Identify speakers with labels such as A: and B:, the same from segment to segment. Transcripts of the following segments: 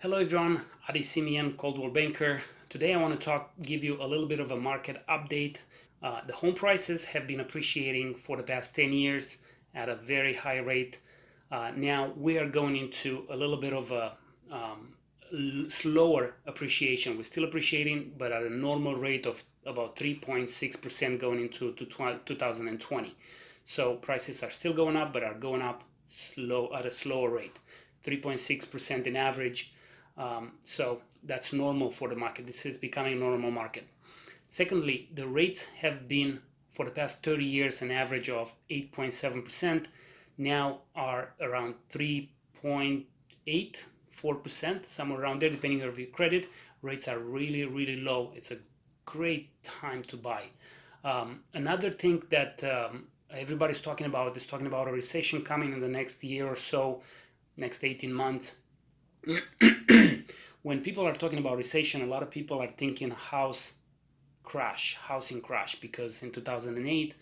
A: Hello everyone, Adi Simeon, Coldwell Banker. Today I want to talk, give you a little bit of a market update. Uh, the home prices have been appreciating for the past 10 years at a very high rate. Uh, now we are going into a little bit of a um, slower appreciation. We're still appreciating, but at a normal rate of about 3.6% going into 2020. So prices are still going up, but are going up slow at a slower rate. 3.6% in average um, so that's normal for the market. This is becoming a normal market. Secondly, the rates have been for the past 30 years an average of 8.7%, now are around 3.8, 4%, somewhere around there, depending on your credit. Rates are really, really low. It's a great time to buy. Um, another thing that um, everybody's talking about is talking about a recession coming in the next year or so, next 18 months. when people are talking about recession, a lot of people are thinking house crash, housing crash, because in 2008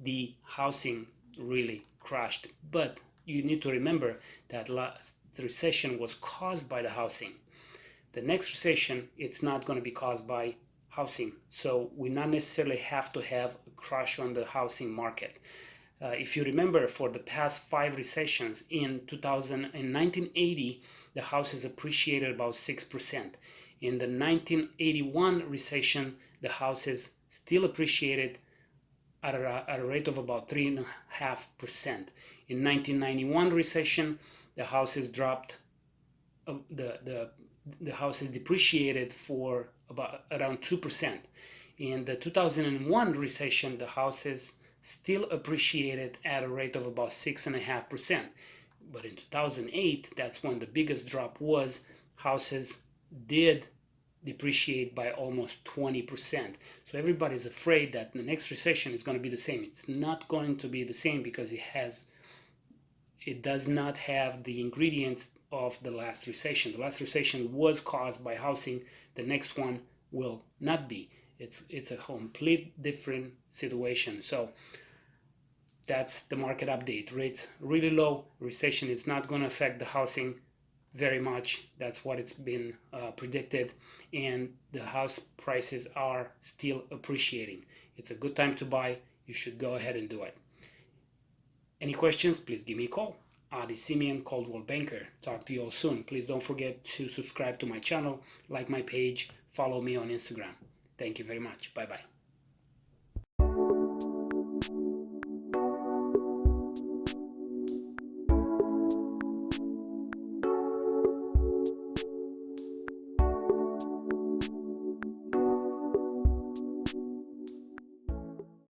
A: the housing really crashed. But you need to remember that last recession was caused by the housing. The next recession, it's not going to be caused by housing. So we not necessarily have to have a crash on the housing market. Uh, if you remember, for the past five recessions in 2000 in 1980, the house has appreciated about 6%. In the 1981 recession, the house has still appreciated at a, at a rate of about 3.5%. In 1991 recession, the house has dropped, uh, the, the, the house is depreciated for about around 2%. In the 2001 recession, the house has still appreciated at a rate of about 6.5%. But in 2008, that's when the biggest drop was. Houses did depreciate by almost 20%. So everybody's afraid that the next recession is going to be the same. It's not going to be the same because it has it does not have the ingredients of the last recession. The last recession was caused by housing. The next one will not be. It's it's a complete different situation. So that's the market update. Rates really low. Recession is not going to affect the housing very much. That's what it's been uh, predicted. And the house prices are still appreciating. It's a good time to buy. You should go ahead and do it. Any questions, please give me a call. Adi Simeon, Coldwell Banker. Talk to you all soon. Please don't forget to subscribe to my channel, like my page, follow me on Instagram. Thank you very much. Bye-bye.